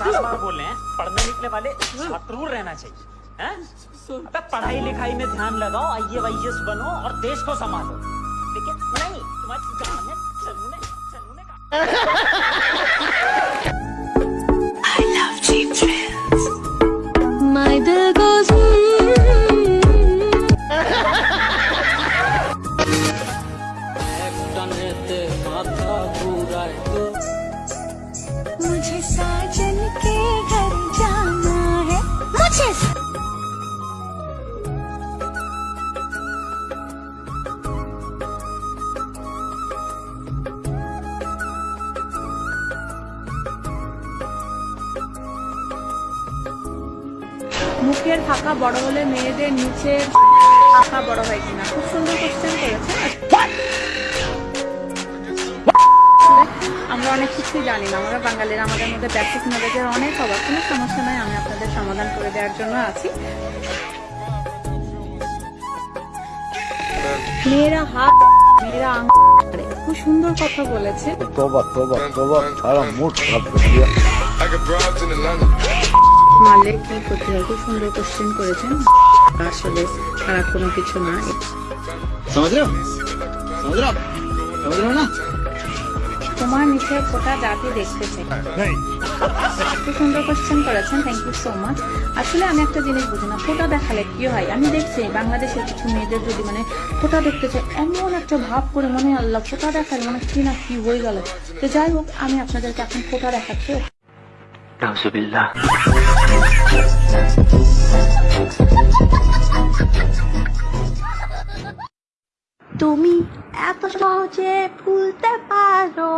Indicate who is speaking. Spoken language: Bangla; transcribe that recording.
Speaker 1: सास बोल रहे हैं पढ़ने लिखने वाले शत्रुर रहना चाहिए अबे पढ़ाई लिखाई में ध्यान लगाओ आइए ए बनो और देश को संभालो। लेकिन नहीं तुम्हारी गाने चलने चलने का
Speaker 2: I love cheap thrills my dil goes एक टन रहते
Speaker 3: মুখের ফাঁকা বড় হলে মেয়েদের নিচে ফাঁকা বড় হয় কিনা? খুব সুন্দর কোশ্চেন করেছে আমরা অনেক কিছুই জানি না আমরা বাঙালিরা আমাদের মধ্যে ব্যাপক নজরের অনেক অভাব কোনো সমস্যা নয় আমি আপনাদের সমাধান করে দেওয়ার জন্য আছি। মেয়েরা হাত মেয়েরা আঙ খুব সুন্দর কথা বলেছে।
Speaker 4: তোবা তোবা তোবা সারা
Speaker 3: মারলে কি করতে হয় খুব সুন্দর কোশ্চেন করেছেন আসলে খারাপ কোনো কিছু না। তোমার নিচে জাতি সুন্দর কোশ্চেন করেছেন থ্যাংক ইউ সো মাচ আসলে আমি একটা জিনিস বুঝি না ফোটা দেখালে কি হয়? আমি দেখছি বাংলাদেশের কিছু মেয়েদের যদি মানে ফোটা দেখতে চাই এমন একটা ভাব করে মনে আল্লাহ ফোটা দেখালে মানে কি না কি হয়ে গেল। তো যাই হোক আমি আপনাদেরকে এখন ফোটা দেখাচ্ছি।
Speaker 2: তুমি এত সহজে ভুলতে পারো।